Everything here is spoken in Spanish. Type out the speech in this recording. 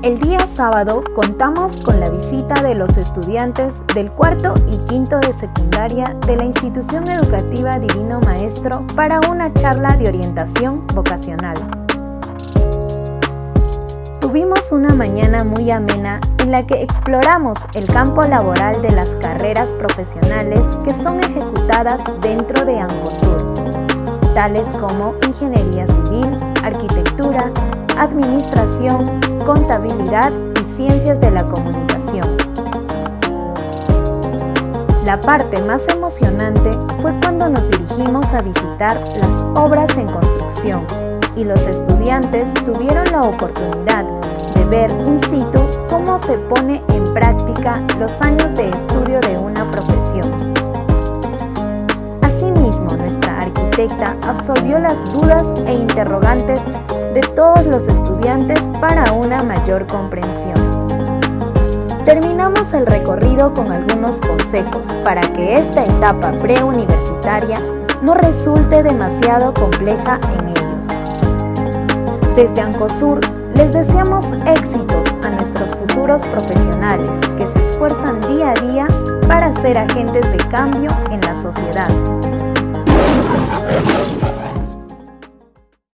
El día sábado contamos con la visita de los estudiantes del cuarto y quinto de secundaria de la institución educativa Divino Maestro para una charla de orientación vocacional. Tuvimos una mañana muy amena en la que exploramos el campo laboral de las carreras profesionales que son ejecutadas dentro de Angosur, tales como ingeniería civil, arquitectura, administración, contabilidad y ciencias de la comunicación. La parte más emocionante fue cuando nos dirigimos a visitar las obras en construcción y los estudiantes tuvieron la oportunidad de ver in situ cómo se pone en práctica los años de estudio de una profesión. Nuestra arquitecta absolvió las dudas e interrogantes de todos los estudiantes para una mayor comprensión. Terminamos el recorrido con algunos consejos para que esta etapa preuniversitaria no resulte demasiado compleja en ellos. Desde Ancosur les deseamos éxitos a nuestros futuros profesionales que se esfuerzan día a día para ser agentes de cambio en la sociedad. Yeah.